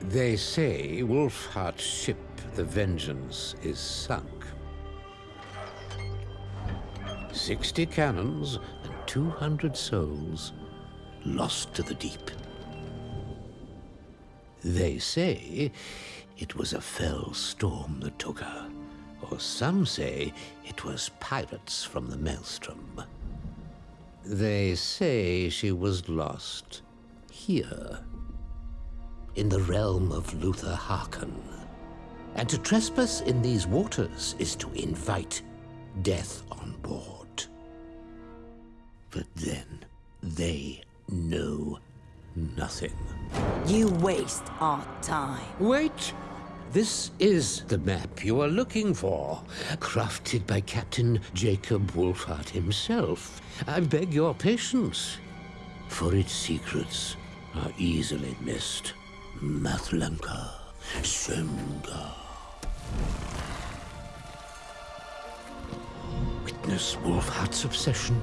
They say Wolfheart's ship, the Vengeance, is sunk. Sixty cannons and 200 souls lost to the deep. They say it was a fell storm that took her, or some say it was pirates from the Maelstrom. They say she was lost here, in the realm of Luthor Harkon. And to trespass in these waters is to invite death on board. But then they know nothing. You waste our time. Wait! This is the map you are looking for, crafted by Captain Jacob Wolfhart himself. I beg your patience, for its secrets are easily missed. Mathlanka, Semga. Witness Wolfheart's obsession,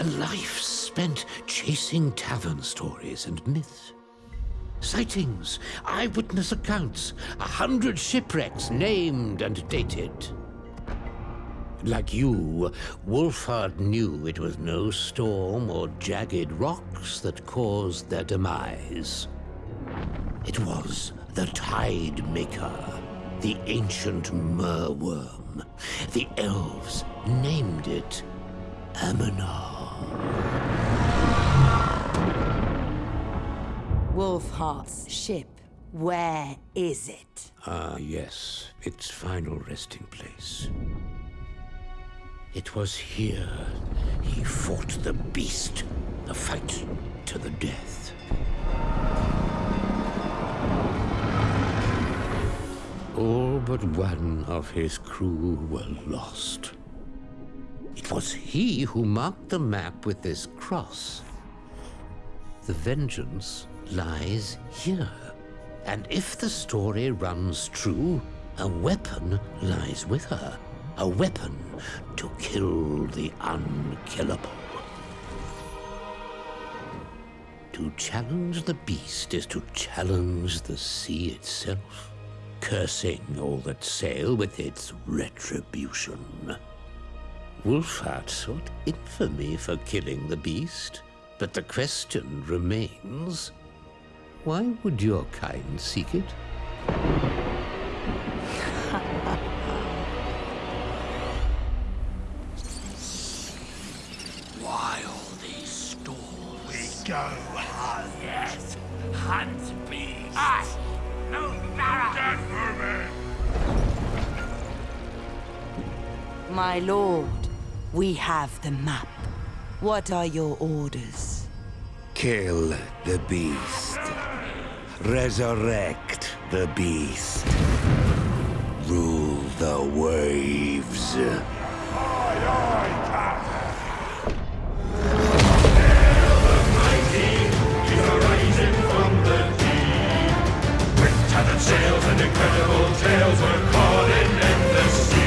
a life spent chasing tavern stories and myths. Sightings, eyewitness accounts, a hundred shipwrecks named and dated. Like you, Wolfheart knew it was no storm or jagged rocks that caused their demise. It was the Tide Maker, the ancient merwyrm. The elves named it Amanar. Wolfheart's ship. Where is it? Ah, yes, its final resting place. It was here he fought the beast, a fight to the death. But one of his crew were lost. It was he who marked the map with this cross. The vengeance lies here. And if the story runs true, a weapon lies with her. A weapon to kill the unkillable. To challenge the beast is to challenge the sea itself, cursing all that sail with its retribution. Wolfheart sought infamy for killing the beast, but the question remains why would your kind seek it? Why all these stalls? We go hunt. Yes, hunt beasts. Us. My lord, we have the map. What are your orders? Kill the beast. Resurrect the beast. Rule the waves. and incredible tales were caught in endless sea.